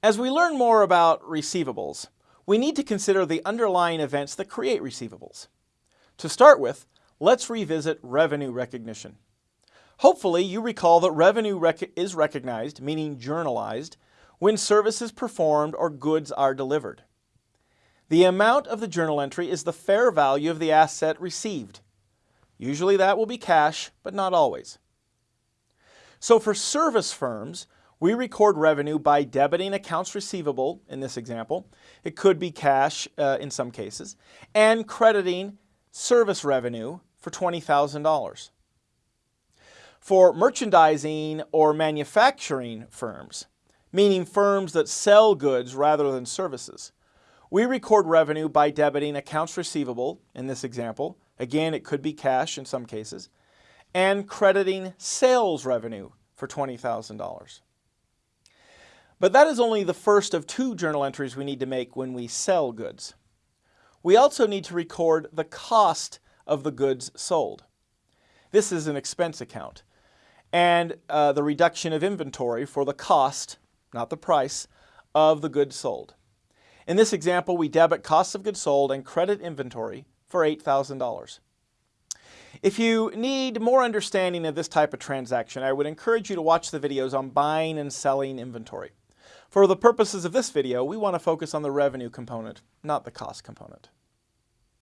As we learn more about receivables, we need to consider the underlying events that create receivables. To start with, let's revisit revenue recognition. Hopefully you recall that revenue rec is recognized, meaning journalized, when service is performed or goods are delivered. The amount of the journal entry is the fair value of the asset received. Usually that will be cash, but not always. So for service firms, we record revenue by debiting accounts receivable, in this example. It could be cash uh, in some cases, and crediting service revenue for $20,000. For merchandising or manufacturing firms, meaning firms that sell goods rather than services, we record revenue by debiting accounts receivable, in this example. Again, it could be cash in some cases, and crediting sales revenue for $20,000. But that is only the first of two journal entries we need to make when we sell goods. We also need to record the cost of the goods sold. This is an expense account. And uh, the reduction of inventory for the cost, not the price, of the goods sold. In this example, we debit cost of goods sold and credit inventory for $8,000. If you need more understanding of this type of transaction, I would encourage you to watch the videos on buying and selling inventory. For the purposes of this video, we want to focus on the revenue component, not the cost component.